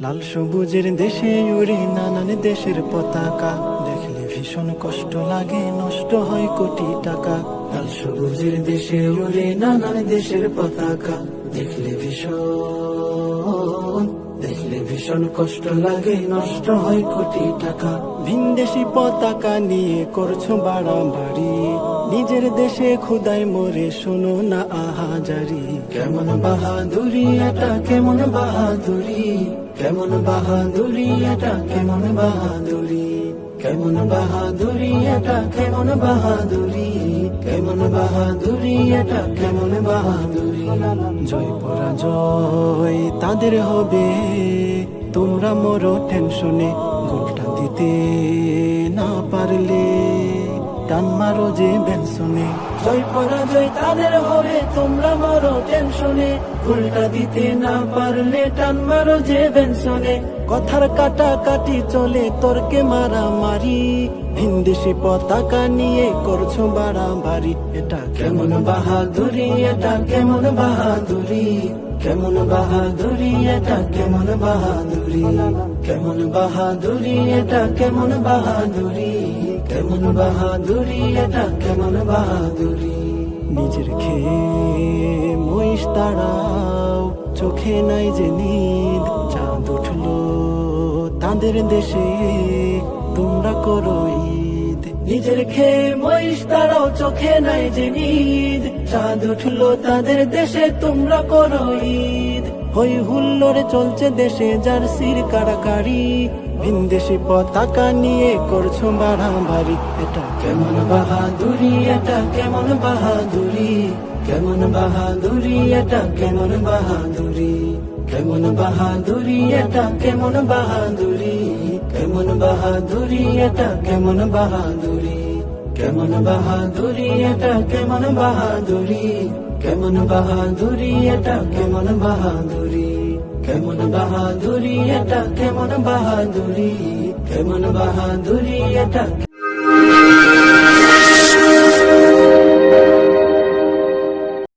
লাল সবুজের দেশে উড়ে নানান দেশের পতাকা। দেখলে ভীষণ কষ্ট লাগে, নষ্ট হয় কোটি টাকা। লাল সবুজের দেশে উড়ে নানান দেশের পতাকা। দেখলে ভীষণ ভীষণ কষ্ট লাগে নষ্ট হয় কোটি টাকা। ভিনদেশি পতাকা নিয়ে করছ বাড়াবাড়ি। নিজের দেশে খুদাই মরে শোনো না আহাজারি। কেমন বাহাদুরি এটা কেমন বাহাদুরি? কেমন বাহাদুরি এটা কেমন বাহাদুরি? কেমন বাহাদুরি এটা কেমন বাহাদুরি? কেমন বাহাদুরি এটা কেমন বাহাদুরি? জয় পরাজয় তাদের হবে তোমরা মরো টেনশনে গোলটা দিতে না পারলে টান মারো যে বেনশনে জয় পরাজয় তাদের হবে তোমরা মরো টেনশনে গোলটা দিতে না পারলে টান মারো যে বেনশনে কথার কাটা কাটি চলে তর্কে মারামারি। ভিনদেশি পতাকা নিয়ে করছ বাড়াবাড়ি। এটা কেমন বাহাদুরি এটা কেমন বাহাদুরি? কেমন বাহাদুরি এটা, কেমন বাহাদুরি? কেমন বাহাদুরি এটা, কেমন বাহাদুরি? কেমন বাহাদুরি এটা, কেমন বাহাদুরি? নিজের খেয়ে মহিষ তাড়াও, চোখে নাই যে নিদ। চাঁদ উঠল তাদের দেশে, তোমরা করো ঈদ। নিজের খেয়ে মহিষ তারাও চোখে নাই যে নিদ। চাঁদ উঠল তাদের দেশে, তোমরা করো ঈদ। হই হুল্লোড়ে চলছে দেশে, জার্সির কারাকারি। ভিনদেশি পতাকা নিয়ে করছ বাড়াবাড়ি এটা কেমন বাহাদুরি, এটা কেমন বাহাদুরি? কেমন বাহাদুরি, এটা কেমন বাহাদুরি? কেমন বাহাদুরি এটা, কেমন বাহাদুরি? কেমন বাহাদুরি এটা, কেমন বাহাদুরি? কেমন বাহাদুরি এটা, কেমন বাহাদুরি? কেমন বাহাদুরি এটা, কেমন বাহাদুরি? কেমন বাহাদুরি এটা, কেমন বাহাদুরি? কেমন বাহাদুরি এটা